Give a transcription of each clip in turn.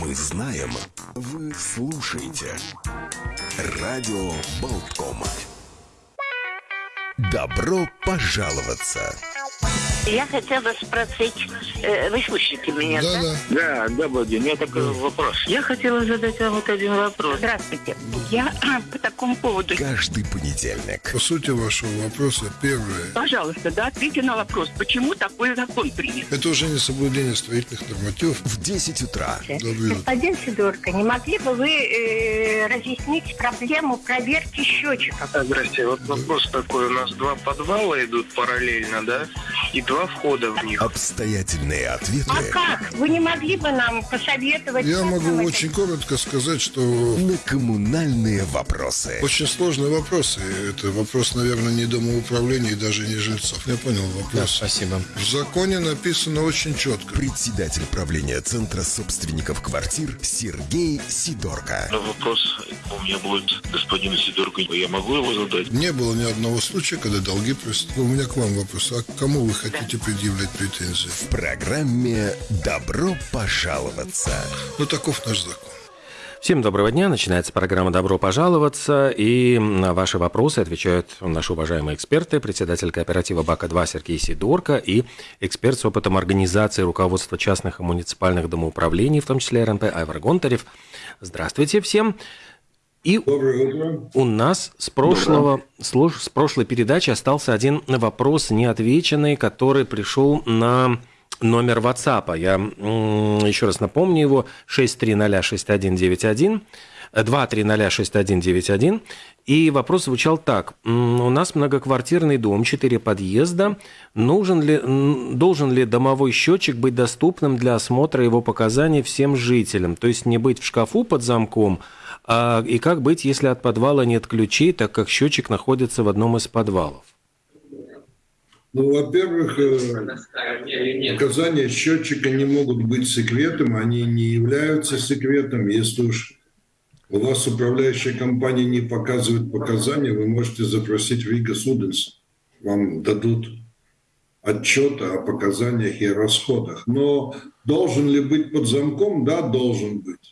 Мы знаем, вы слушаете. Радио Болткома. Добро пожаловаться! Я хотела спросить, э, вы слышите меня, да? Да, Да, добрый день. У меня такой вопрос. Я хотела задать вам вот один вопрос. Здравствуйте. Я по такому поводу... Каждый понедельник. По сути вашего вопроса, первое. Пожалуйста, да, ответьте на вопрос, почему такой закон принят? Это уже не соблюдение строительных нормативов. В 10 утра. Добрый Господин Сидорко, не могли бы вы э, разъяснить проблему проверки счетчиков? А, Здрасте. Вот вопрос такой. У нас два подвала идут параллельно, да? И два входа в них. Обстоятельные ответы А как? Вы не могли бы нам посоветовать? Я могу это очень коротко сказать, что на коммунальные вопросы. очень сложные вопросы. Это вопрос, наверное, не домоуправления и даже не жильцов. Я понял вопрос. спасибо. В законе написано очень четко. Председатель правления Центра собственников квартир Сергей Сидорко. Но вопрос у меня будет господину Сидорку. Я могу его задать? Не было ни одного случая, когда долги просят. У меня к вам вопрос. А к кому вы хотите предъявлять претензии? В программе «Добро пожаловаться». Ну, таков наш закон. Всем доброго дня. Начинается программа «Добро пожаловаться». И на ваши вопросы отвечают наши уважаемые эксперты, председатель кооператива БАКа-2 Сергей Сидорко и эксперт с опытом организации руководства частных и муниципальных домоуправлений, в том числе РНП Айвар Гонтарев. Здравствуйте всем. И Доброе утро. у нас с прошлого, с прошлой передачи остался один вопрос неотвеченный, который пришел на номер WhatsApp. Я еще раз напомню его. 6306191. 2306191. И вопрос звучал так. У нас многоквартирный дом, 4 подъезда. Нужен ли, должен ли домовой счетчик быть доступным для осмотра его показаний всем жителям? То есть не быть в шкафу под замком, а, и как быть, если от подвала нет ключей, так как счетчик находится в одном из подвалов? Ну, во-первых, э, показания счетчика не могут быть секретом, они не являются секретом. Если уж у вас управляющая компания не показывает показания, вы можете запросить в Рига Суденс. Вам дадут отчет о показаниях и расходах. Но должен ли быть под замком? Да, должен быть.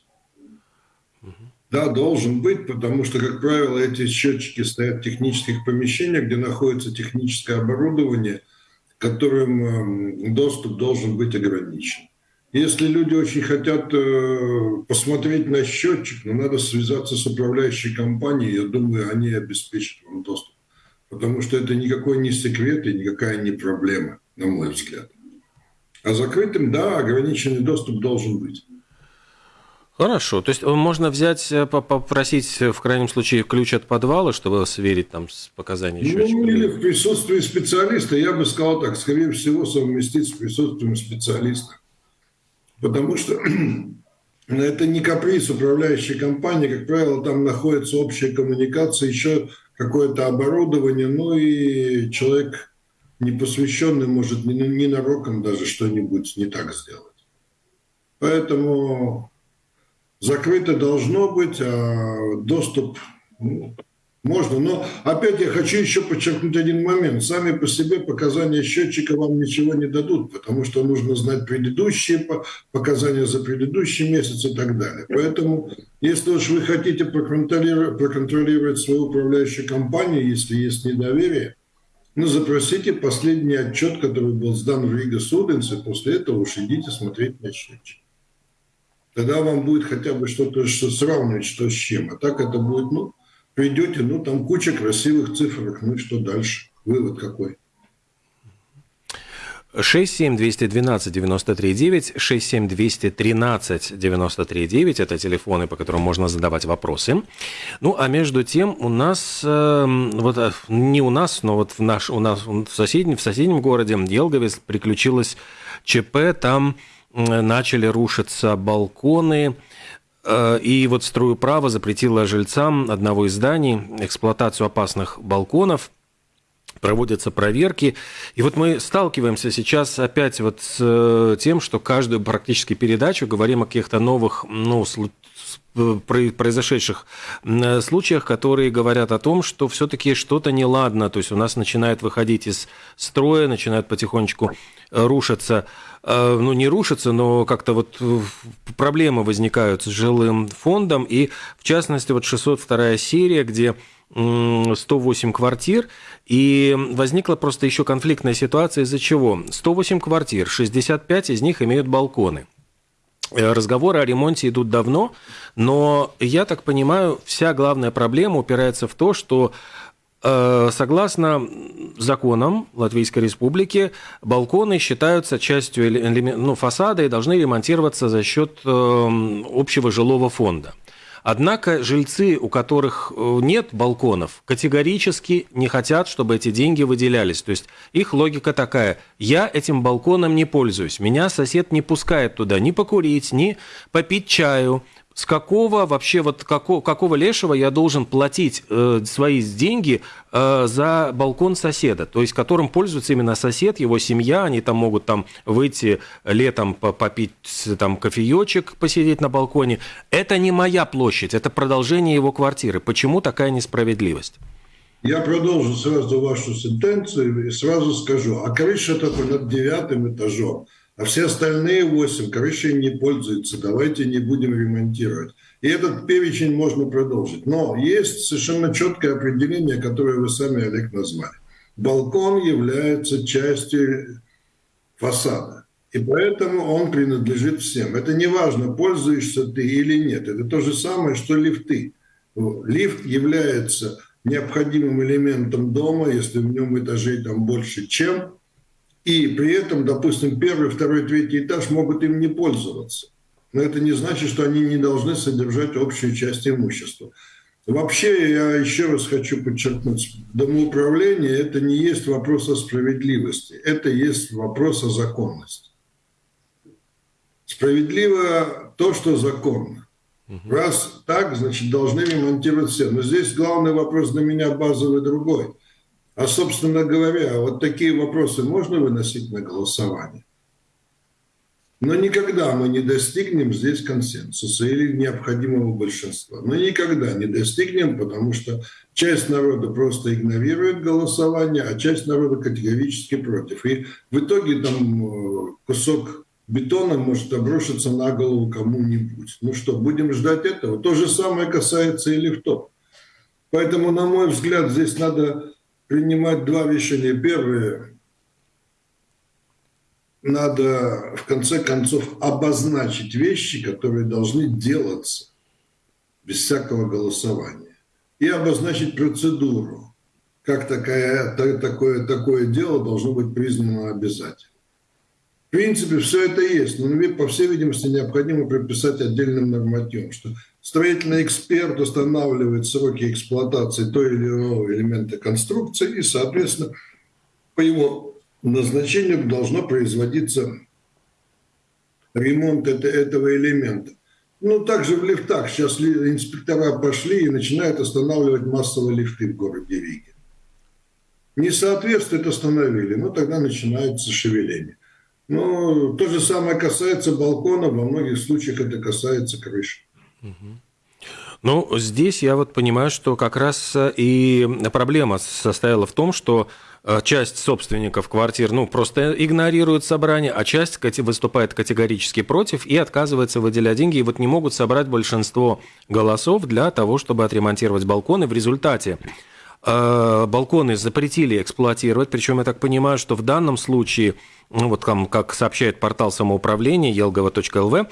Да, должен быть, потому что, как правило, эти счетчики стоят в технических помещениях, где находится техническое оборудование, которым эм, доступ должен быть ограничен. Если люди очень хотят э, посмотреть на счетчик, ну, надо связаться с управляющей компанией, я думаю, они обеспечат вам доступ. Потому что это никакой не секрет и никакая не проблема, на мой взгляд. А закрытым, да, ограниченный доступ должен быть. Хорошо. То есть можно взять, э, по- попросить э, в крайнем случае ключ от подвала, чтобы сверить там с показаниями счетчика? Ну, или в присутствии специалиста, я бы сказал так, скорее всего, совместить с присутствием специалиста. Потому что это не каприз управляющей компании, как правило, там находится общая коммуникация, еще какое-то оборудование, ну и человек непосвященный может не- ненароком даже что-нибудь не так сделать. Поэтому закрыто должно быть, а доступ ну, можно. Но опять я хочу еще подчеркнуть один момент. Сами по себе показания счетчика вам ничего не дадут, потому что нужно знать предыдущие по- показания за предыдущий месяц и так далее. Поэтому, если уж вы хотите проконтролировать, проконтролировать свою управляющую компанию, если есть недоверие, ну, запросите последний отчет, который был сдан в Рига Суденс, и после этого уж идите смотреть на счетчик. Тогда вам будет хотя бы что-то что сравнивать, что с чем. А так это будет, ну, придете, ну, там куча красивых цифрок, ну что дальше? Вывод какой? 67212-93-9, 67213-93-9 – это телефоны, по которым можно задавать вопросы. Ну, а между тем у нас, э, вот не у нас, но вот в, наш, у нас в соседнем, в соседнем городе Елгове приключилось ЧП, там начали рушиться балконы, э, и вот стройуправа запретила жильцам одного из зданий эксплуатацию опасных балконов – проводятся проверки. И вот мы сталкиваемся сейчас опять вот с э, тем, что каждую практически передачу говорим о каких-то новых, ну, произошедших м, случаях, которые говорят о том, что все-таки что-то неладно. То есть у нас начинает выходить из строя, начинают потихонечку э, рушиться, э, ну, не рушиться, но как-то вот э, проблемы возникают с жилым фондом, и в частности вот 602 серия, где 108 квартир, и возникла просто еще конфликтная ситуация из-за чего? 108 квартир, 65 из них имеют балконы. Э, разговоры о ремонте идут давно, но я так понимаю, вся главная проблема упирается в то, что э, Согласно законам Латвийской Республики, балконы считаются частью ну, фасада и должны ремонтироваться за счет э, общего жилого фонда. Однако жильцы, у которых э, нет балконов, категорически не хотят, чтобы эти деньги выделялись. То есть их логика такая. Я этим балконом не пользуюсь. Меня сосед не пускает туда ни покурить, ни попить чаю, с какого вообще вот какого, какого лешего я должен платить э, свои деньги э, за балкон соседа, то есть которым пользуется именно сосед, его семья, они там могут там выйти летом попить там кофеечек, посидеть на балконе. Это не моя площадь, это продолжение его квартиры. Почему такая несправедливость? Я продолжу сразу вашу сентенцию и сразу скажу, а крыша только над девятым этажом а все остальные восемь крышей не пользуются, давайте не будем ремонтировать. И этот перечень можно продолжить. Но есть совершенно четкое определение, которое вы сами, Олег, назвали. Балкон является частью фасада. И поэтому он принадлежит всем. Это не важно, пользуешься ты или нет. Это то же самое, что лифты. Лифт является необходимым элементом дома, если в нем этажей там больше, чем и при этом, допустим, первый, второй, третий этаж могут им не пользоваться. Но это не значит, что они не должны содержать общую часть имущества. Вообще, я еще раз хочу подчеркнуть, домоуправление – это не есть вопрос о справедливости, это есть вопрос о законности. Справедливо то, что законно. Раз так, значит, должны ремонтировать все. Но здесь главный вопрос для меня базовый другой. А, собственно говоря, вот такие вопросы можно выносить на голосование? Но никогда мы не достигнем здесь консенсуса или необходимого большинства. Мы никогда не достигнем, потому что часть народа просто игнорирует голосование, а часть народа категорически против. И в итоге там э, кусок бетона может обрушиться на голову кому-нибудь. Ну что, будем ждать этого? То же самое касается и лифтов. Поэтому, на мой взгляд, здесь надо принимать два решения. Первое, надо в конце концов обозначить вещи, которые должны делаться без всякого голосования. И обозначить процедуру, как такая, такое, такое дело должно быть признано обязательным. В принципе, все это есть, но, по всей видимости, необходимо прописать отдельным нормативом, что строительный эксперт устанавливает сроки эксплуатации той или иного элемента конструкции, и, соответственно, по его назначению должно производиться ремонт этого элемента. Ну, также в лифтах. Сейчас инспектора пошли и начинают останавливать массовые лифты в городе Риге. Не соответствует, остановили. Ну, тогда начинается шевеление. Ну, то же самое касается балкона, во многих случаях это касается крыши. Ну, здесь я вот понимаю, что как раз э, и проблема состояла в том, что э, часть собственников квартир, ну, просто игнорирует собрание, а часть выступает категорически против и отказывается выделять деньги, и вот не могут собрать большинство голосов для того, чтобы отремонтировать балконы. В результате э, балконы запретили эксплуатировать, причем я так понимаю, что в данном случае ну, вот там, как сообщает портал самоуправления елгова.лв,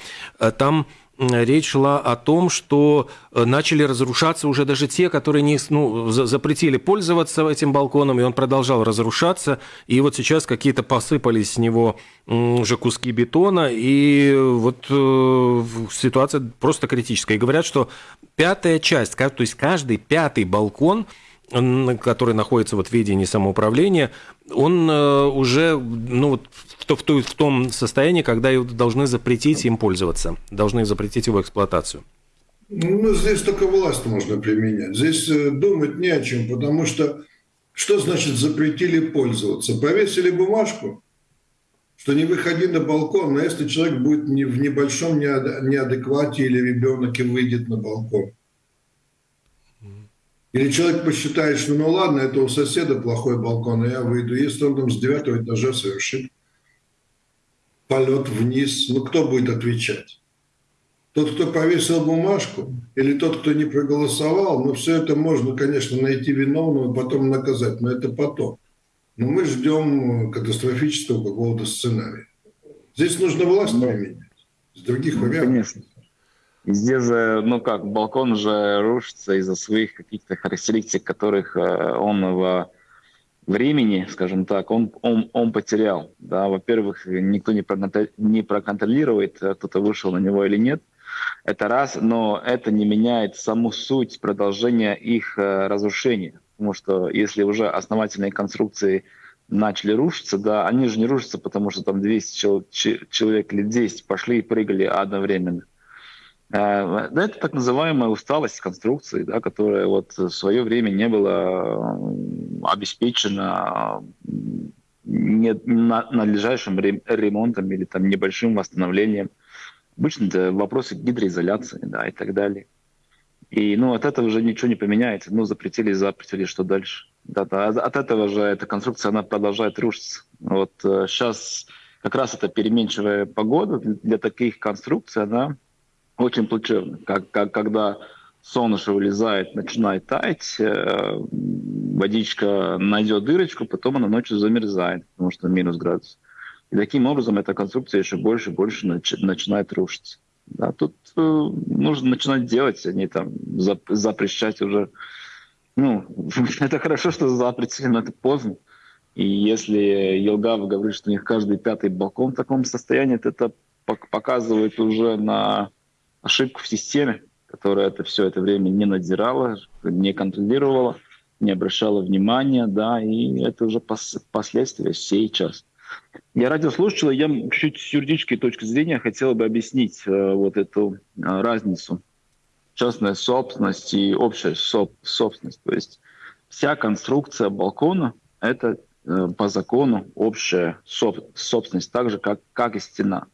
там речь шла о том, что э, начали разрушаться уже даже те, которые не, ну, запретили пользоваться этим балконом, и он продолжал разрушаться. И вот сейчас какие-то посыпались с него уже куски бетона, и вот э, ситуация просто критическая. И говорят, что пятая часть, то есть каждый пятый балкон – который находится вот в ведении самоуправления, он э, уже ну, вот в, в, в том состоянии, когда должны запретить им пользоваться, должны запретить его эксплуатацию. Ну, здесь только власть можно применять. Здесь э, думать не о чем, потому что что значит запретили пользоваться? Повесили бумажку, что не выходи на балкон, но если человек будет в небольшом неадеквате или ребенок и выйдет на балкон, или человек посчитает, что ну ладно, это у соседа плохой балкон, и я выйду. Если он там с девятого этажа совершит полет вниз, ну кто будет отвечать? Тот, кто повесил бумажку, или тот, кто не проголосовал, ну, все это можно, конечно, найти виновного, потом наказать, но это потом. Но мы ждем катастрофического какого-то сценария. Здесь нужно власть ну, применять. С других ну, вариантов. Конечно. Здесь же, ну как, балкон же рушится из-за своих каких-то характеристик, которых э, он в времени, скажем так, он, он, он потерял. Да? Во-первых, никто не, не проконтролирует, э, кто-то вышел на него или нет. Это раз, но это не меняет саму суть продолжения их э, разрушения. Потому что если уже основательные конструкции начали рушиться, да, они же не рушатся, потому что там 200 человек или 10 пошли и прыгали одновременно. Э, да, это так называемая усталость конструкции, да, которая вот в свое время не была обеспечена надлежащим ремонтом или там небольшим восстановлением. Обычно это вопросы гидроизоляции да, и так далее. И ну, от этого уже ничего не поменяется. Ну, запретили, запретили, что дальше? Да, да, от этого же эта конструкция, она продолжает рушиться. Вот сейчас э, как раз эта переменчивая погода для таких конструкций, она очень плачевно. Как, как, когда солнышко вылезает, начинает таять, э, водичка найдет дырочку, потом она ночью замерзает, потому что минус градус. И таким образом эта конструкция еще больше и больше начи, начинает рушиться. Да, тут э, нужно начинать делать, а не там зап, запрещать уже. Ну, это хорошо, что запретили, но это поздно. И если Елгав говорит, что у них каждый пятый балкон в таком состоянии, то это показывает уже на ошибку в системе, которая это все это время не надзирала, не контролировала, не обращала внимания, да, и это уже пос последствия сейчас. Я радиослушатель, я чуть с юридической точки зрения хотел бы объяснить э, вот эту э, разницу. Частная собственность и общая соб собственность. То есть вся конструкция балкона – это э, по закону общая соб собственность, так же, как, как и стена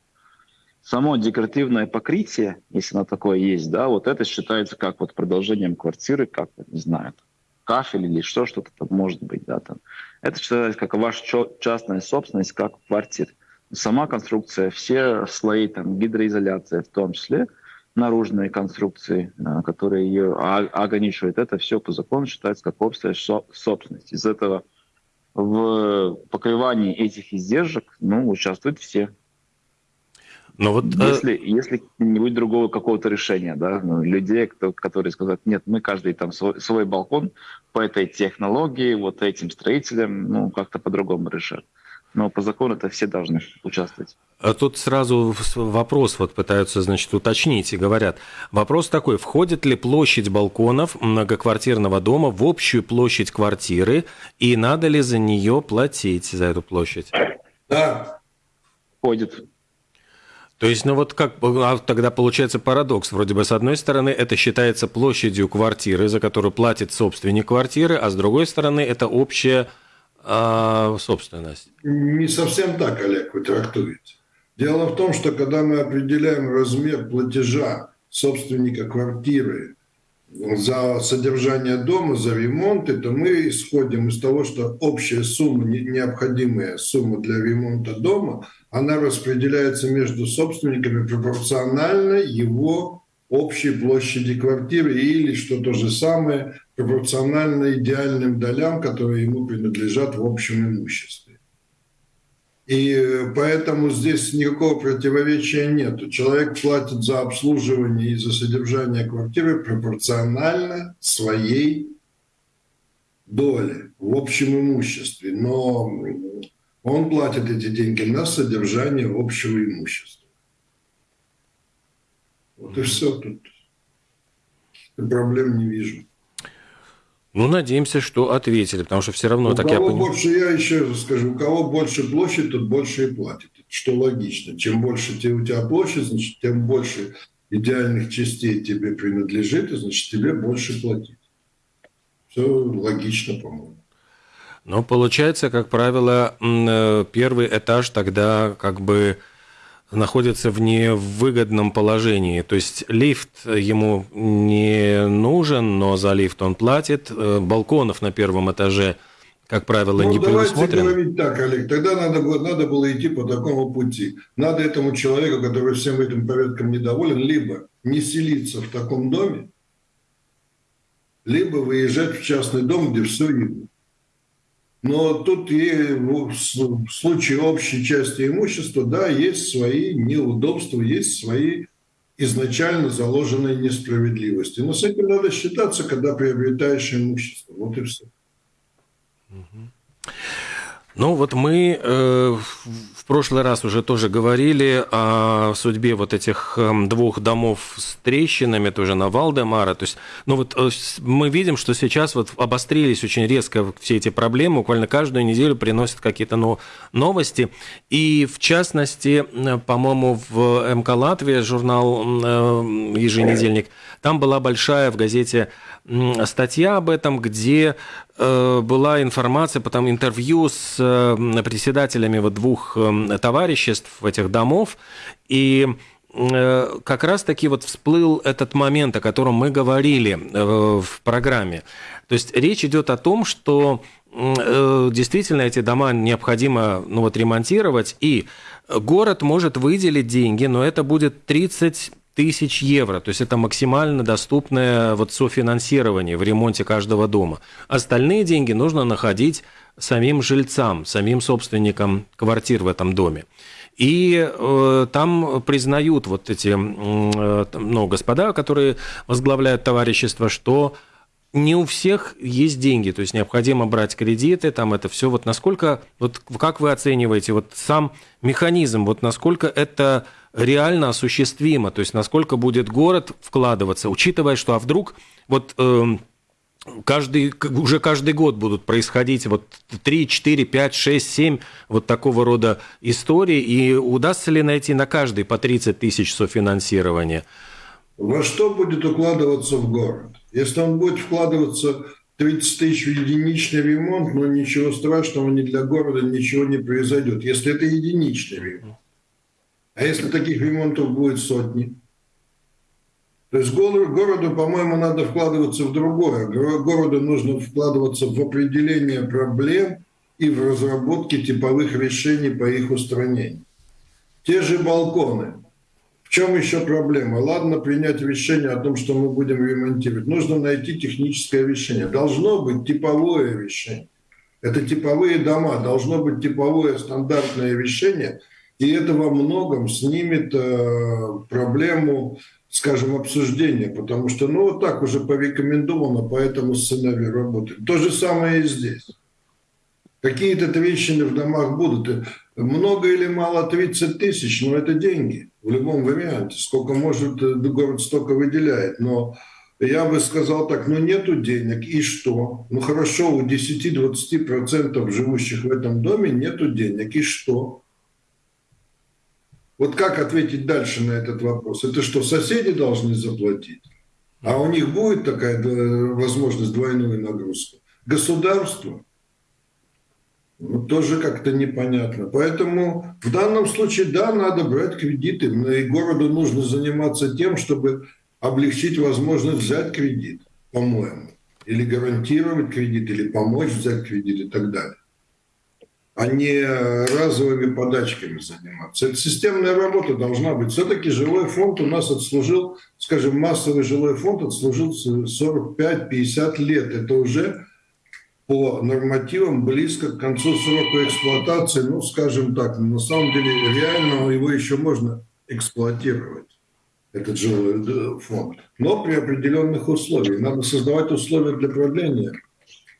само декоративное покрытие, если оно такое есть, да, вот это считается как вот продолжением квартиры, как, не знаю, кафель или что, что-то там может быть, да, там. Это считается как ваша частная собственность, как квартира. Сама конструкция, все слои, там, гидроизоляция в том числе, наружные конструкции, а, которые ее ограничивают, это все по закону считается как общая собственность. Из этого в покрывании этих издержек ну, участвуют все. Но вот, э, если, э... если не будет другого какого-то решения, да, ну, людей, кто, которые скажут, нет, мы каждый там свой, свой балкон по этой технологии, вот этим строителям, ну, как-то по-другому решат. Но по закону это все должны участвовать. А тут сразу вопрос вот пытаются, значит, уточнить и говорят. Вопрос такой, входит ли площадь балконов многоквартирного дома в общую площадь квартиры и надо ли за нее платить, за эту площадь? Да. Входит. То есть, ну вот как а тогда получается парадокс. Вроде бы, с одной стороны, это считается площадью квартиры, за которую платит собственник квартиры, а с другой стороны, это общая э, собственность. Не совсем так, Олег, вы трактуете. Дело в том, что когда мы определяем размер платежа собственника квартиры за содержание дома, за ремонты, то мы исходим из того, что общая сумма, необходимая сумма для ремонта дома, она распределяется между собственниками пропорционально его общей площади квартиры или, что то же самое, пропорционально идеальным долям, которые ему принадлежат в общем имуществе. И э, поэтому здесь никакого противоречия нет. Человек платит за обслуживание и за содержание квартиры пропорционально своей доле в общем имуществе. Но он платит эти деньги на содержание общего имущества. Вот и все тут. Проблем не вижу. Ну, надеемся, что ответили, потому что все равно, у так кого я понимаю... больше, я еще раз скажу, у кого больше площадь, тот больше и платит. Что логично. Чем больше у тебя площадь, значит, тем больше идеальных частей тебе принадлежит, и значит, тебе больше платить. Все логично, по-моему. Но получается, как правило, э, первый этаж тогда как бы находится в невыгодном положении. То есть лифт ему не нужен, но за лифт он платит. Э, балконов на первом этаже как правило, ну, не давайте предусмотрен. говорить так, Олег, тогда надо, было- надо было идти по такому пути. Надо этому человеку, который всем этим порядком недоволен, либо не селиться в таком доме, либо выезжать в частный дом, где все видно. Но тут и в случае общей части имущества, да, есть свои неудобства, есть свои изначально заложенные несправедливости. Но с этим надо считаться, когда приобретаешь имущество. Вот и все. Ну вот мы э, в прошлый раз уже тоже говорили о судьбе вот этих эм, двух домов с трещинами, тоже на Валдемара. То есть, ну вот э, мы видим, что сейчас вот обострились очень резко все эти проблемы, буквально каждую неделю приносят какие-то но- новости. И в частности, э, по-моему, в МК Латвия, журнал э, еженедельник, там была большая в газете статья об этом, где была информация, потом интервью с э, председателями вот двух э, товариществ этих домов, и э, как раз-таки вот всплыл этот момент, о котором мы говорили э, в программе. То есть речь идет о том, что э, действительно эти дома необходимо ну, вот, ремонтировать, и город может выделить деньги, но это будет 30 тысяч евро. То есть это максимально доступное вот софинансирование в ремонте каждого дома. Остальные деньги нужно находить самим жильцам, самим собственникам квартир в этом доме. И э, там признают вот эти э, ну, господа, которые возглавляют товарищество, что не у всех есть деньги, то есть необходимо брать кредиты, там это все. Вот насколько, вот как вы оцениваете вот сам механизм, вот насколько это реально осуществимо, то есть насколько будет город вкладываться, учитывая, что а вдруг вот эм, каждый, уже каждый год будут происходить вот 3, 4, 5, 6, 7 вот такого рода истории, и удастся ли найти на каждый по 30 тысяч софинансирования? Во что будет укладываться в город? Если он будет вкладываться 30 тысяч в единичный ремонт, ну ничего страшного ни для города ничего не произойдет, если это единичный ремонт. А если таких ремонтов будет сотни? То есть горо- городу, по-моему, надо вкладываться в другое. Горо- Городу нужно вкладываться в определение проблем и в разработке типовых решений по их устранению. Те же балконы. В чем еще проблема? Ладно принять решение о том, что мы будем ремонтировать. Нужно найти техническое решение. Должно быть типовое решение. Это типовые дома. Должно быть типовое стандартное решение. И это во многом снимет э, проблему, скажем, обсуждения. Потому что, ну, вот так уже порекомендовано по этому сценарию работать. То же самое и здесь. Какие-то трещины в домах будут. Много или мало 30 тысяч, но это деньги в любом варианте. Сколько может, э, город столько выделяет. Но я бы сказал так, ну нету денег, и что? Ну хорошо, у 10-20% живущих в этом доме нету денег, и что? Вот как ответить дальше на этот вопрос? Это что, соседи должны заплатить? А у них будет такая возможность двойную нагрузку? Государство? Ну, тоже как-то непонятно. Поэтому в данном случае, да, надо брать кредиты. Но И городу нужно заниматься тем, чтобы облегчить возможность взять кредит, по-моему. Или гарантировать кредит, или помочь взять кредит и так далее. А не разовыми подачками заниматься. Это системная работа должна быть. Все-таки жилой фонд у нас отслужил, скажем, массовый жилой фонд отслужил 45-50 лет. Это уже по нормативам близко к концу срока эксплуатации, ну, скажем так, на самом деле реально его еще можно эксплуатировать, этот жилой э, фонд, но при определенных условиях. Надо создавать условия для продления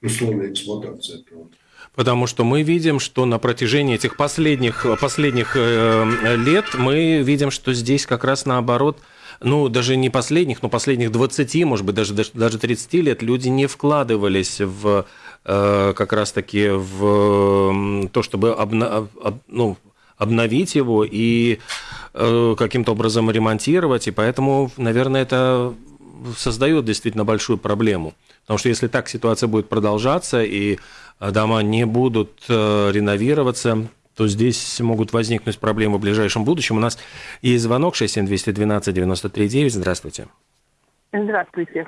условий эксплуатации этого. Потому что мы видим, что на протяжении этих последних, последних э, лет мы видим, что здесь как раз наоборот, ну, даже не последних, но последних 20, может быть, даже, даже 30 лет люди не вкладывались в э, как раз-таки в то, чтобы обна, об, ну, обновить его и э, каким-то образом ремонтировать. И поэтому, наверное, это создает действительно большую проблему. Потому что если так ситуация будет продолжаться, и дома не будут э, реновироваться, то здесь могут возникнуть проблемы в ближайшем будущем. У нас есть звонок 67212-93-9. Здравствуйте. Здравствуйте.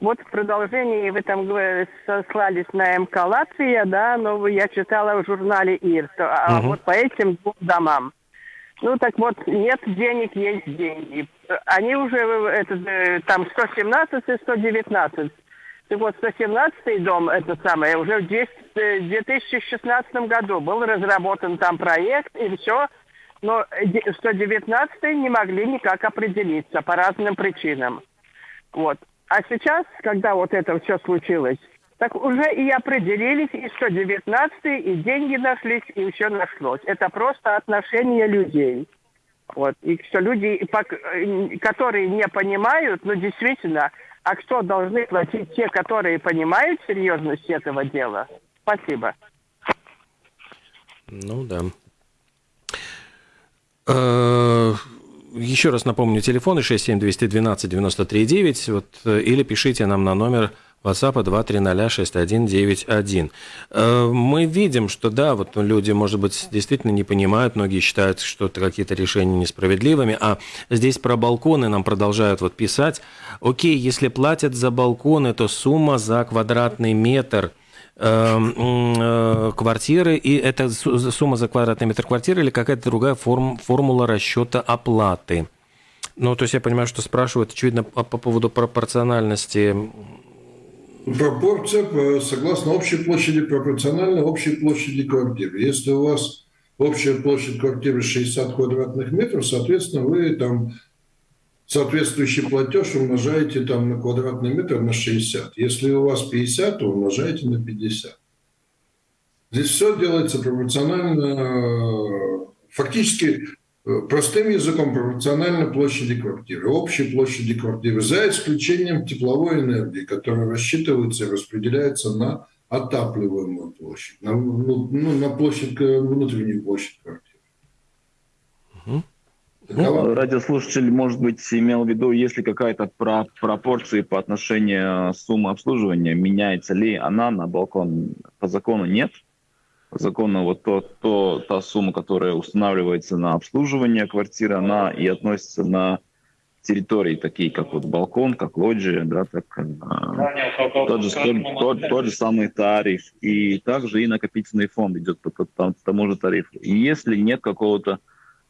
вот в продолжении вы там сослались на МК Латвия, да, но я читала в журнале ИР, а угу. вот по этим двум домам. Ну так вот, нет денег, есть деньги. Они уже, это, там 117 и 119. Так вот, 117 дом, это самое, уже в 2016 году был разработан там проект, и все. Но 119 не могли никак определиться по разным причинам. Вот. А сейчас, когда вот это все случилось, так уже и определились, и 119 и деньги нашлись, и все нашлось. Это просто отношение людей. Вот. И что люди, которые не понимают, ну, действительно, а кто должны платить те, которые понимают серьезность этого дела? Спасибо. Ну да. Э, еще раз напомню, телефоны 67212-93-9, вот, э, или пишите нам на номер WhatsApp 2306191. Э, мы видим, что да, вот люди, может быть, действительно не понимают, многие считают, что какие-то решения несправедливыми, а здесь про балконы нам продолжают вот писать. Окей, если платят за балконы, то сумма за квадратный метр э, квартиры, и это сумма за квадратный метр квартиры или какая-то другая форм, формула расчета оплаты? Ну, то есть я понимаю, что спрашивают, очевидно, по поводу пропорциональности Пропорция согласно общей площади пропорциональна общей площади квартиры. Если у вас общая площадь квартиры 60 квадратных метров, соответственно, вы там соответствующий платеж умножаете там на квадратный метр на 60. Если у вас 50, то умножаете на 50. Здесь все делается пропорционально. Фактически Э, простым языком пропорционально площади квартиры, общей площади квартиры, за исключением тепловой энергии, которая рассчитывается и распределяется на отапливаемую площадь, на, ну, ну на площадь, внутреннюю площадь квартиры. Угу. Ну, радиослушатель, может быть, имел в виду, если какая-то про пропорция по отношению суммы обслуживания, меняется ли она на балкон? По закону нет закона вот то, то, та сумма, которая устанавливается на обслуживание квартиры, она и относится на территории, такие как вот балкон, как лоджия, да, так э, тот, же, тот, тот, же самый тариф. И также и накопительный фонд идет по, по, по тому же тарифу. И если нет какого-то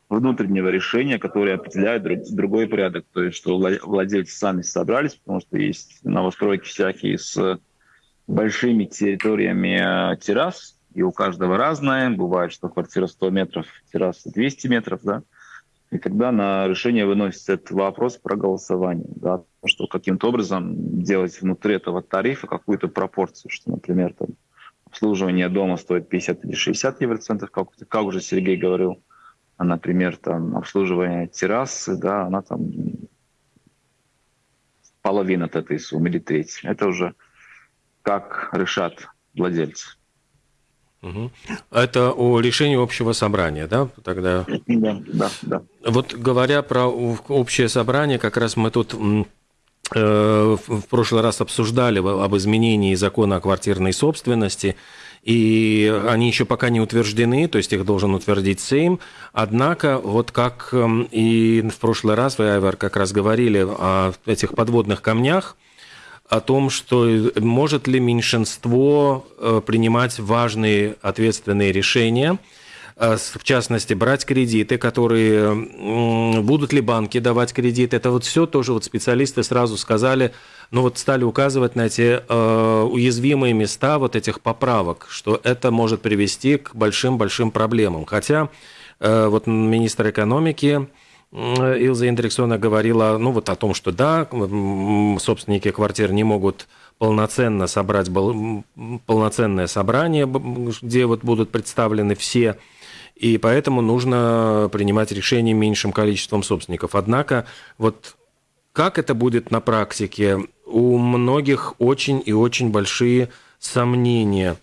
внутреннего решения, которое определяет друг, другой порядок, то есть что владельцы сами собрались, потому что есть новостройки всякие с большими территориями э, террас, и у каждого разное. Бывает, что квартира 100 метров, терраса 200 метров, да. И тогда на решение выносится этот вопрос про голосование, да, что каким-то образом делать внутри этого тарифа какую-то пропорцию, что, например, там, обслуживание дома стоит 50 или 60 евроцентов, как, как уже Сергей говорил, а, например, там, обслуживание террасы, да, она там половина от этой суммы или треть. Это уже как решат владельцы. Угу. Это о решении общего собрания, да? Тогда. Да, да, да. Вот говоря про общее собрание, как раз мы тут э, в прошлый раз обсуждали об изменении закона о квартирной собственности, и они еще пока не утверждены, то есть их должен утвердить Сейм. Однако, вот как и в прошлый раз вы, Айвар, как раз говорили о этих подводных камнях, о том, что может ли меньшинство э, принимать важные ответственные решения, э, в частности, брать кредиты, которые будут ли банки давать кредиты. Это вот все тоже вот специалисты сразу сказали, ну вот стали указывать на эти э, уязвимые места вот этих поправок, что это может привести к большим-большим проблемам. Хотя вот министр экономики Илза Индриксона говорила ну, вот о том, что да, собственники квартир не могут полноценно собрать полноценное собрание, где вот будут представлены все, и поэтому нужно принимать решения меньшим количеством собственников. Однако вот как это будет на практике, у многих очень и очень большие сомнения.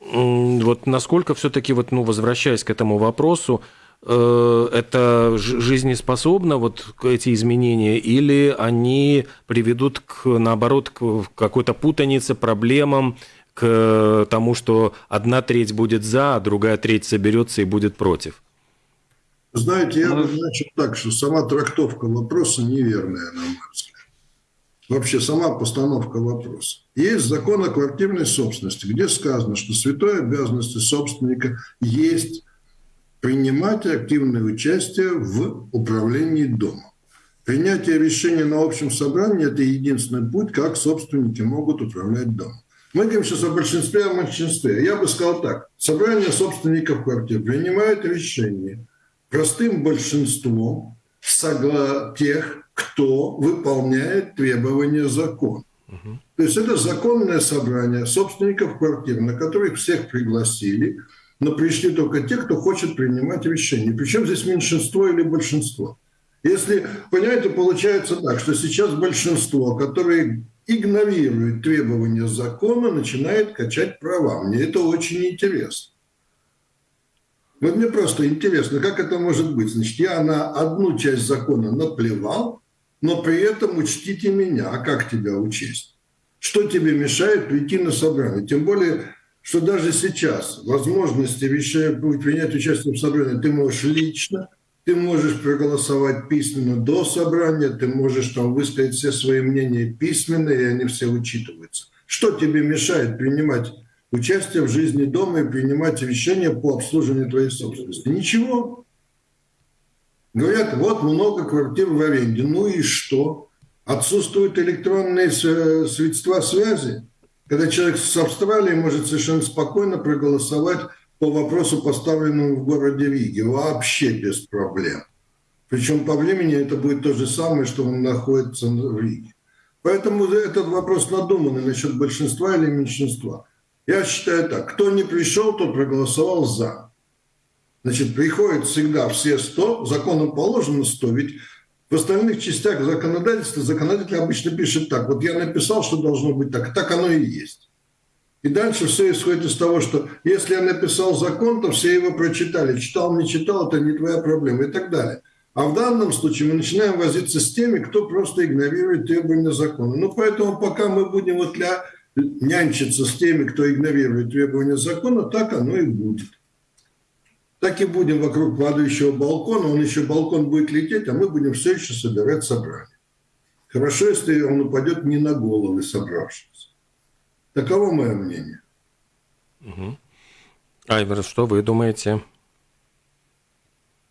Вот насколько все-таки, вот, ну, возвращаясь к этому вопросу, Э, это жизнеспособно, вот эти изменения, или они приведут, к, наоборот, к какой-то путанице, проблемам, к тому, что одна треть будет за, а другая треть соберется и будет против? Знаете, я бы начал так, что сама трактовка вопроса неверная, на мой взгляд. вообще сама постановка вопроса. Есть закон о квартирной собственности, где сказано, что святой обязанности собственника есть принимать активное участие в управлении домом. Принятие решения на общем собрании – это единственный путь, как собственники могут управлять домом. Мы говорим сейчас о большинстве, о меньшинстве. Я бы сказал так. Собрание собственников квартир принимает решение простым большинством согла тех, кто выполняет требования закона. Угу. То есть это законное собрание собственников квартир, на которых всех пригласили, но пришли только те, кто хочет принимать решения. Причем здесь меньшинство или большинство. Если, понимаете, получается так, что сейчас большинство, которое игнорирует требования закона, начинает качать права. Мне это очень интересно. Вот мне просто интересно, как это может быть. Значит, я на одну часть закона наплевал, но при этом учтите меня. А как тебя учесть? Что тебе мешает прийти на собрание? Тем более, что даже сейчас возможности принять участие в собрании ты можешь лично – ты можешь проголосовать письменно до собрания, ты можешь там высказать все свои мнения письменно, и они все учитываются. Что тебе мешает принимать участие в жизни дома и принимать решения по обслуживанию твоей собственности? Ничего. Говорят, вот много квартир в аренде. Ну и что? Отсутствуют электронные средства связи. Когда человек с Австралии может совершенно спокойно проголосовать по вопросу, поставленному в городе Риге, вообще без проблем. Причем по времени это будет то же самое, что он находится в Риге. Поэтому этот вопрос надуманный насчет большинства или меньшинства. Я считаю так, кто не пришел, тот проголосовал «за». Значит, приходят всегда все 100, законом положено 100, ведь в остальных частях законодательства законодатель обычно пишет так, вот я написал, что должно быть так, так оно и есть. И дальше все исходит из того, что если я написал закон, то все его прочитали. Читал, не читал, это не твоя проблема и так далее. А в данном случае мы начинаем возиться с теми, кто просто игнорирует требования закона. Ну, поэтому пока мы будем вот для нянчиться с теми, кто игнорирует требования закона, так оно и будет. Так и будем вокруг падающего балкона, он еще балкон будет лететь, а мы будем все еще собирать собрание. Хорошо, если он упадет не на головы собравшихся. Таково мое мнение. Угу. Айвер, что вы думаете?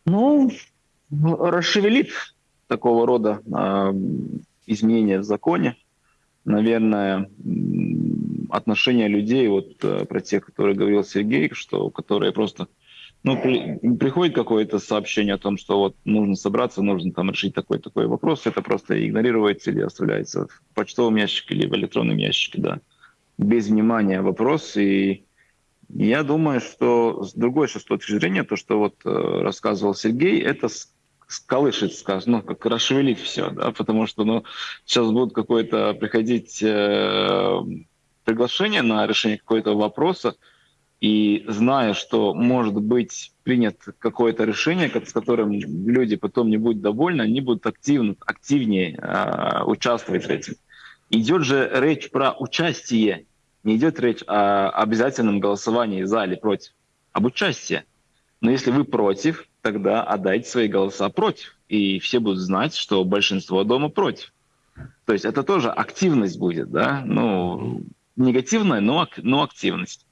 Ну, расшевелит такого рода э, изменения в законе. Наверное, отношение людей, вот э, про тех, которые говорил Сергей, что которые просто ну, при, приходит какое-то сообщение о том, что вот нужно собраться, нужно там решить такой-такой вопрос, это просто игнорируется или оставляется в почтовом ящике или в электронном ящике, да. Без внимания вопрос. И я думаю, что с другой с точки зрения, то, что вот э, рассказывал Сергей, это сколышит, скажем, ну, как расшевелить все, да, потому что, ну, сейчас будут какое-то приходить э, приглашение на решение какого-то вопроса, и зная, что может быть принят какое-то решение, с которым люди потом не будут довольны, они будут активно, активнее э, участвовать в этом. Идет же речь про участие не идет речь о обязательном голосовании за или против, об участии. Но если вы против, тогда отдайте свои голоса против. И все будут знать, что большинство дома против. То есть это тоже активность будет, да, ну, негативная, но, но активность.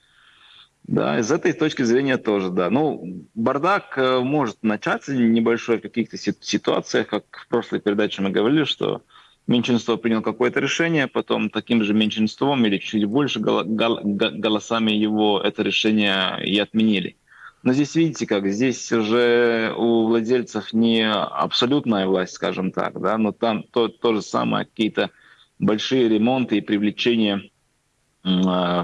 Да, из этой точки зрения тоже, да. Ну, бардак э, может начаться небольшой в каких-то ситуациях, как в прошлой передаче мы говорили, что меньшинство приняло какое-то решение, потом таким же меньшинством или чуть больше голосами его это решение и отменили. Но здесь видите как, здесь уже у владельцев не абсолютная власть, скажем так, да, но там то, то же самое, какие-то большие ремонты и привлечение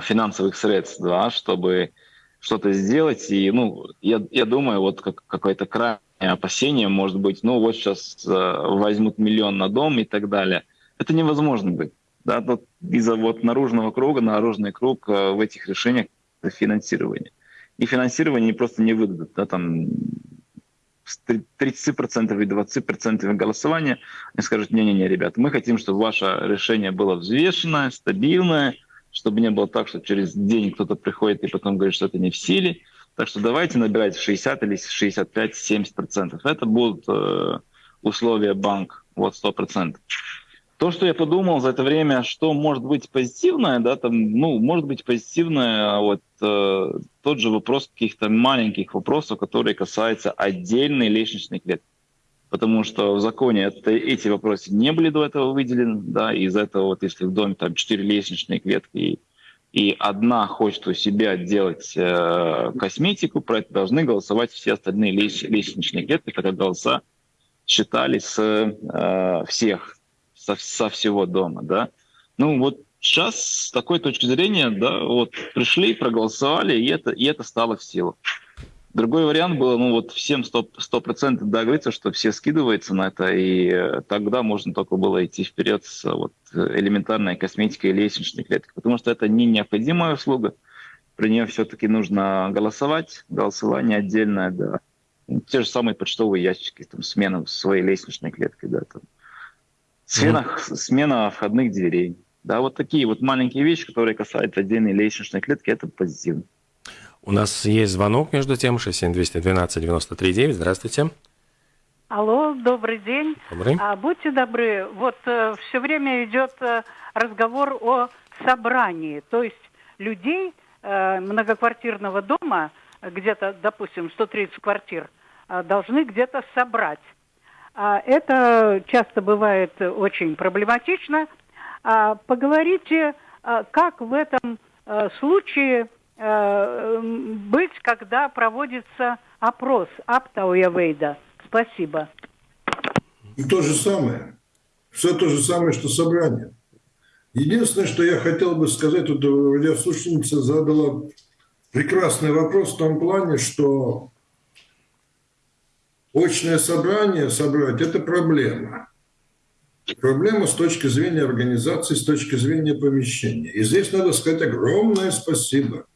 финансовых средств, да, чтобы что-то сделать. И, ну, я, я думаю, вот как, какой-то край опасения, может быть, ну вот сейчас э, возьмут миллион на дом и так далее. Это невозможно быть. Да, вот из-за вот наружного круга, наружный круг э, в этих решениях финансирования. И финансирование просто не выдадут. Да, там с 30% и 20% голосования, они скажут, не-не-не, ребята, мы хотим, чтобы ваше решение было взвешенное, стабильное, чтобы не было так, что через день кто-то приходит и потом говорит, что это не в силе. Так что давайте набирать 60 или 65-70 процентов. Это будут э, условия банк, вот 100 процентов. То, что я подумал за это время, что может быть позитивное, да, там, ну, может быть позитивное, вот э, тот же вопрос каких-то маленьких вопросов, которые касаются отдельной лестничной клетки. Потому что в законе это, эти вопросы не были до этого выделены, да, из-за этого вот если в доме там четыре лестничные клетки и одна хочет у себя делать э, косметику, про это должны голосовать все остальные лестничные клетки, когда голоса считались с э, всех со, со всего дома, да. Ну вот сейчас с такой точки зрения, да, вот пришли, проголосовали, и это, и это стало в силу. Другой вариант был, ну вот всем 100%, процентов договориться, что все скидываются на это, и э, тогда можно только было идти вперед с вот, элементарной косметикой и лестничной клеткой, потому что это не необходимая услуга, при нее все-таки нужно голосовать, голосование отдельное, да. Те же самые почтовые ящики, там, смена своей лестничной клеткой, да, там, Смена, mm-hmm. смена входных дверей. Да, вот такие вот маленькие вещи, которые касаются отдельной лестничной клетки, это позитивно. У нас есть звонок между тем, 67212-93-9. Здравствуйте. Алло, добрый день. Добрый. А, будьте добры, вот э, все время идет э, разговор о собрании, то есть людей э, многоквартирного дома, где-то, допустим, 130 квартир, э, должны где-то собрать. А Это часто бывает очень проблематично. А поговорите, а, как в этом а, случае быть, когда проводится опрос Аптауявейда. Спасибо. И то же самое. Все то же самое, что собрание. Единственное, что я хотел бы сказать, вот радиослушательница задала прекрасный вопрос в том плане, что очное собрание собрать – это проблема. Проблема с точки зрения организации, с точки зрения помещения. И здесь надо сказать огромное спасибо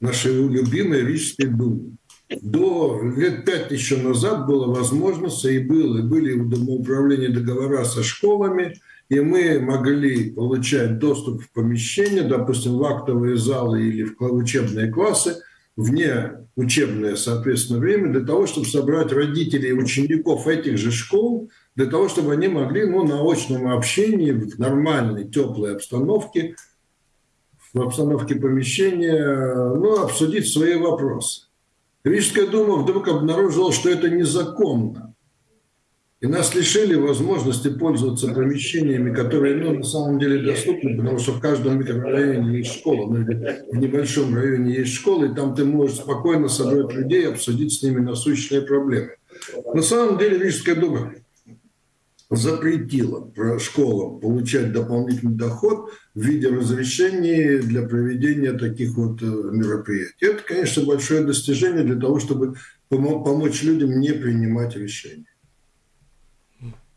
нашей любимой Рижской Думе. До лет пять еще назад была возможность, и, было, и были в домоуправлении договора со школами, и мы могли получать доступ в помещение, допустим, в актовые залы или в учебные классы – вне учебное, соответственно, время для того, чтобы собрать родителей и учеников этих же школ, для того, чтобы они могли ну, на очном общении в нормальной, теплой обстановке, в обстановке помещения, ну, обсудить свои вопросы. Рижская дума вдруг обнаружила, что это незаконно. И нас лишили возможности пользоваться помещениями, которые ну, на самом деле доступны, потому что в каждом микрорайоне есть школа, ну, в небольшом районе есть школа, и там ты можешь спокойно собрать людей обсудить с ними насущные проблемы. На самом деле Рижская дума запретила школам получать дополнительный доход в виде разрешений для проведения таких вот э, мероприятий. Это, конечно, большое достижение для того, чтобы помочь людям не принимать решения.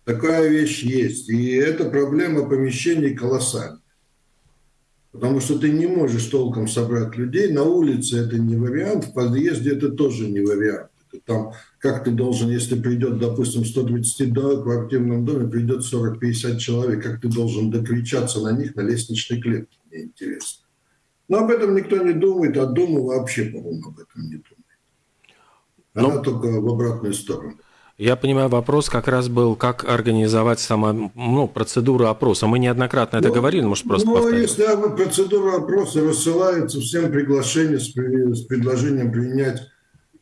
Такая вещь есть. И эта проблема помещений колоссальная. Потому что ты не можешь толком собрать людей. На улице это не вариант, в подъезде это тоже не вариант. Там, как ты должен, если придет, допустим, 120 в квартирном доме, придет 40-50 человек, как ты должен докричаться на них на лестничной клетке, мне интересно. Но об этом никто не думает, а Дума вообще, по-моему, об этом не думает. Она Но... только в обратную сторону. Я понимаю, вопрос как раз был, как организовать сама ну, процедуру опроса. Мы неоднократно ну, это говорили, может, просто Ну, повторить. если процедура опроса рассылается всем приглашение с, с предложением принять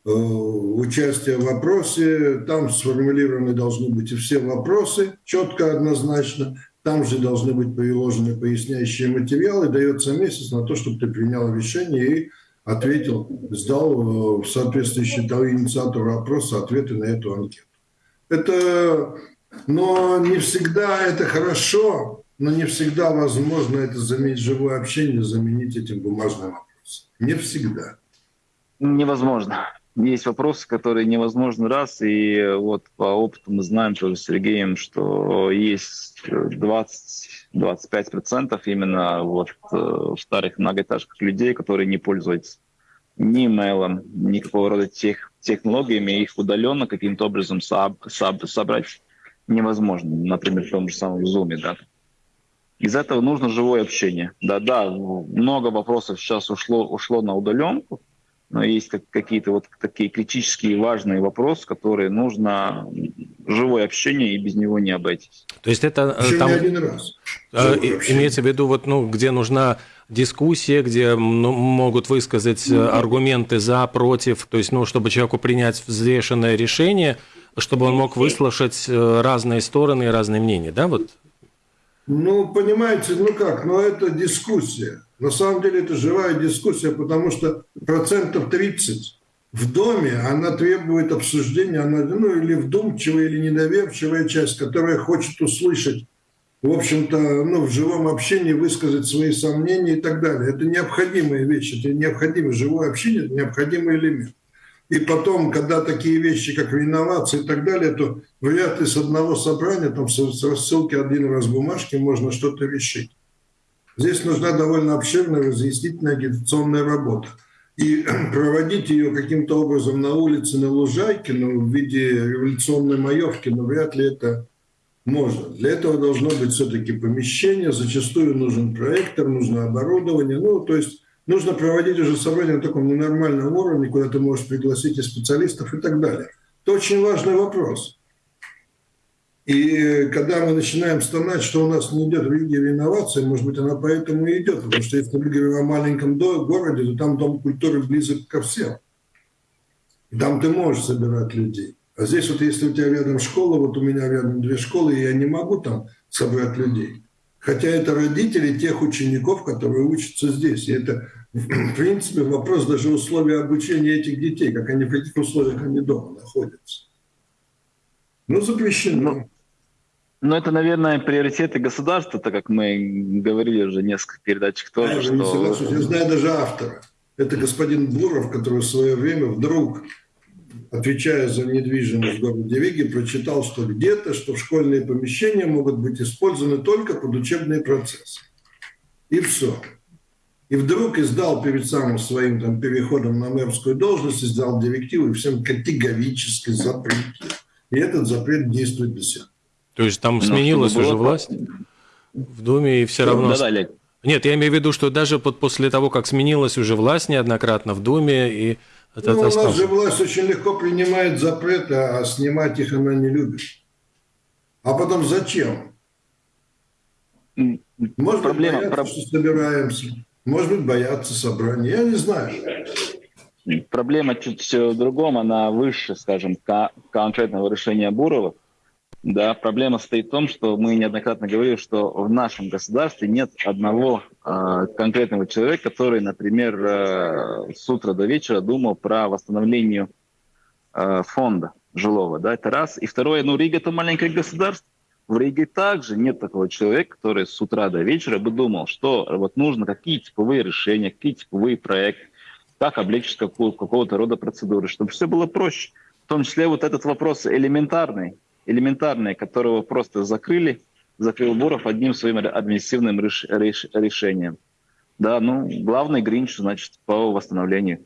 участие в опросе, там сформулированы должны быть все вопросы, четко, однозначно. Там же должны быть приложены поясняющие материалы. Дается месяц на то, чтобы ты принял решение и ответил, сдал э, соответствующий инициатору опроса ответы на эту анкету. Это, но не всегда это хорошо, но не всегда возможно это заменить живое общение, заменить этим бумажным вопросом. Не всегда. Невозможно. Есть вопросы, которые невозможно раз, и вот по опыту мы знаем тоже с Сергеем, что есть 20-25% именно вот э, в старых многоэтажках людей, которые не пользуются ни имейлом, никакого рода тех, технологиями, их удаленно каким-то образом соб, соб, собрать невозможно, например, в том же самом Zoom. Да. Из этого нужно живое общение. Да-да, много вопросов сейчас ушло, ушло на удаленку, но есть как, какие-то вот такие критические важные вопросы, которые нужно живое общение, и без него не обойтись. То есть это Еще там не один раз. э, общение. имеется в виду, вот, ну, где нужна дискуссия, где ну, могут высказать э, аргументы за, против, то есть, ну, чтобы человеку принять взвешенное решение, чтобы он мог выслушать э, разные стороны и разные мнения, да, вот? Ну, понимаете, ну как, ну это дискуссия. На самом деле это живая дискуссия, потому что процентов 30 в доме, она требует обсуждения, она, ну или вдумчивая, или недоверчивая часть, которая хочет услышать, в общем-то, ну, в живом общении высказать свои сомнения и так далее. Это необходимая вещь, это необходимое живое общение, это необходимый элемент. И потом, когда такие вещи, как реновация и так далее, то вряд ли с одного собрания, там с рассылки один раз бумажки можно что-то решить. Здесь нужна довольно обширная разъяснительная агитационная работа. И проводить ее каким-то образом на улице, на лужайке, ну, в виде революционной маевки, ну, вряд ли это можно. Для этого должно быть все-таки помещение, зачастую нужен проектор, нужно оборудование. Ну, то есть нужно проводить уже собрание на таком ненормальном уровне, куда ты можешь пригласить и специалистов и так далее. Это очень важный вопрос. И когда мы начинаем стонать, что у нас не идет в Риге реновация, может быть, она поэтому и идет. Потому что если мы говорим о маленьком городе, то там Дом культуры близок ко всем. Там ты можешь собирать людей. А здесь вот если у тебя рядом школа, вот у меня рядом две школы, и я не могу там собрать людей. Хотя это родители тех учеников, которые учатся здесь. И это, в принципе, вопрос даже условий обучения этих детей, как они, в каких условиях они дома находятся. Ну, запрещено. Но это, наверное, приоритеты государства, так как мы говорили уже в нескольких передачах тоже, Я не. Я знаю даже автора. Это господин Буров, который в свое время вдруг, отвечая за недвижимость в городе Риге, прочитал, что где-то, что школьные помещения могут быть использованы только под учебные процессы. И все. И вдруг издал перед самым своим там, переходом на мэрскую должность, издал директиву и всем категорически запретил. И этот запрет действует до сих пор. То есть там Ну, сменилась уже власть в Думе, и все равно... Да-да, Олег. Нет, я имею в виду, что даже под, после того, как сменилась уже власть неоднократно в Думе, и это Ну, у нас же власть очень легко принимает запреты, а снимать их она не любит. А потом зачем? Может Проблема- быть, боятся, проб- что собираемся. Может быть, боятся собрания. Я не знаю. Проблема чуть в другом, она выше, скажем, ко- конкретного решения Бурова. Да, проблема стоит в том, что мы неоднократно говорили, что в нашем государстве нет одного э, конкретного человека, который, например, э, с утра до вечера думал про восстановление э, фонда жилого. Да, это раз. И второе, ну, Рига это маленькое государство. В Риге также нет такого человека, который с утра до вечера бы думал, что вот нужно какие типовые решения, какие типовые проекты, как облегчить какого-то рода процедуры, чтобы все было проще. В том числе вот этот вопрос элементарный, элементарный, которого просто закрыли, закрыл Буров одним своим административным реш- реш- решением. Да, ну, главный гринч, значит, по восстановлению.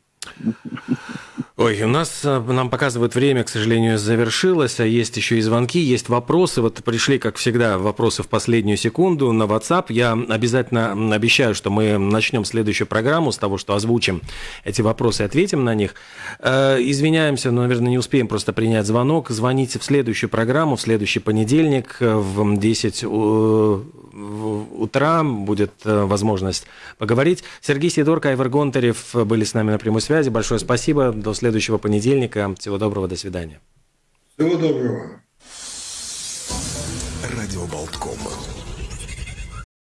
Ой, у нас, э, нам показывают время, к сожалению, завершилось, а есть еще и звонки, есть вопросы. Вот пришли, как всегда, вопросы в последнюю секунду на WhatsApp. Я обязательно обещаю, что мы начнем следующую программу с того, что озвучим эти вопросы и ответим на них. Э, Извиняемся, но, наверное, не успеем просто принять звонок. Звоните в следующую программу, в следующий понедельник э, в 10 у- в утра будет возможность поговорить. Сергей Сидорко, Айвар Гонтарев были с нами на прямой связи. Большое спасибо. До следующего понедельника. Всего доброго. До свидания. Всего доброго. Радио Болтком.